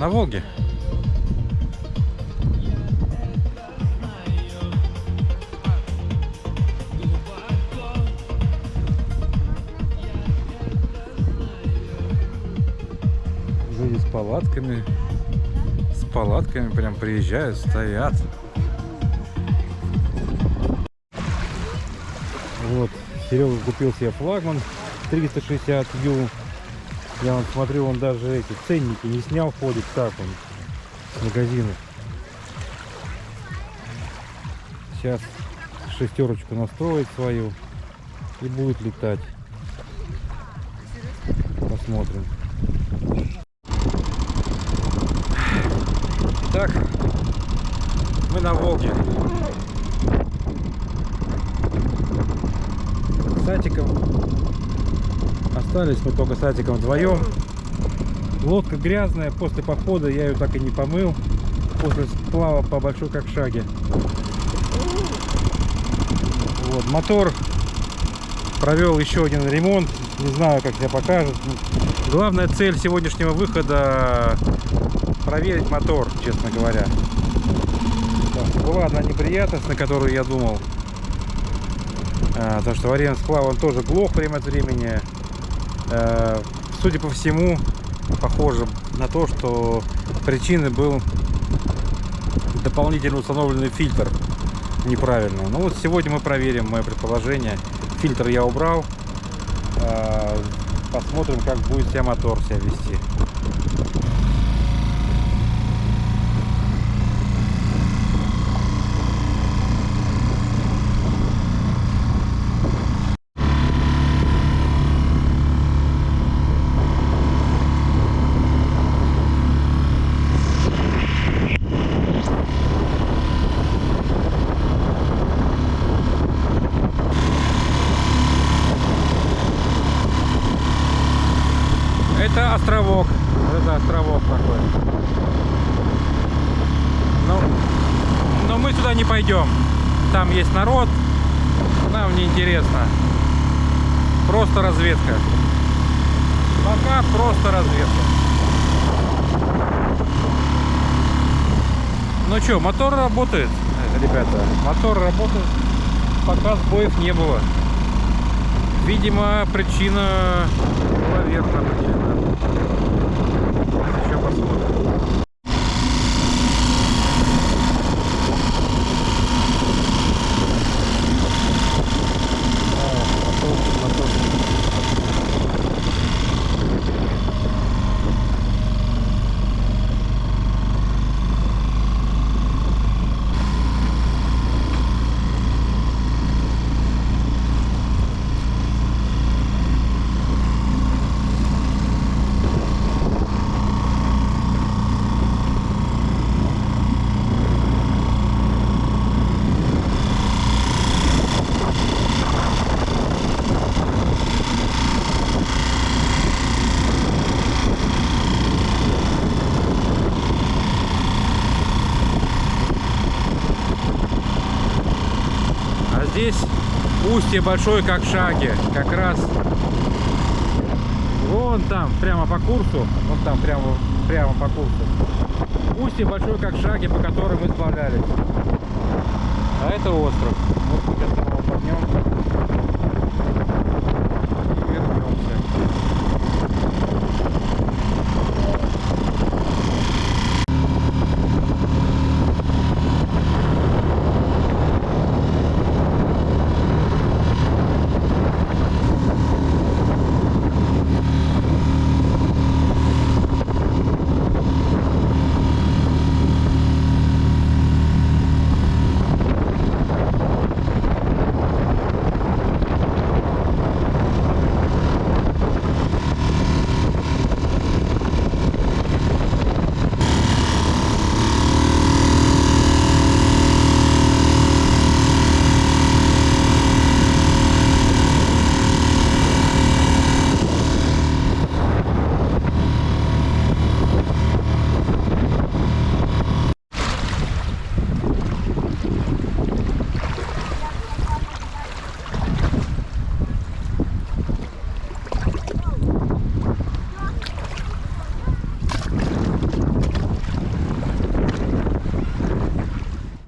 на Волге. Люди с палатками, с палатками прям приезжают, стоят. Вот, Серега купил себе флагман 360 ю я вот смотрю, он даже эти ценники не снял, ходит так он с магазина. Сейчас шестерочку настроит свою и будет летать. Посмотрим. Так, мы на Волге. С Сатиком Остались мы только с Атиком вдвоем. Лодка грязная, после похода я ее так и не помыл. После сплава по большой как шаге. Вот, мотор провел еще один ремонт. Не знаю, как себя покажет. Главная цель сегодняшнего выхода проверить мотор, честно говоря. Была одна неприятность, на которую я думал. А, то, что вариант сплава он тоже глох время от времени. Э, судя по всему, похоже на то, что причиной был дополнительно установленный фильтр неправильно. Ну вот сегодня мы проверим мое предположение. Фильтр я убрал. Э, посмотрим, как будет себя мотор себя вести. Это островок. Это островок такой. Но, но мы сюда не пойдем. Там есть народ. Нам не интересно. Просто разведка. Пока просто разведка. Ну что, мотор работает, ребята. Мотор работает. Пока сбоев не было. Видимо, причина верна причина. Еще посмотрим. А здесь устье большой как шаги. Как раз вон там, прямо по курсу. Вон там, прямо, прямо по курсу. Устье большой как шаги, по которым мы сплавлялись. А это остров. Вот мы сейчас его поднем.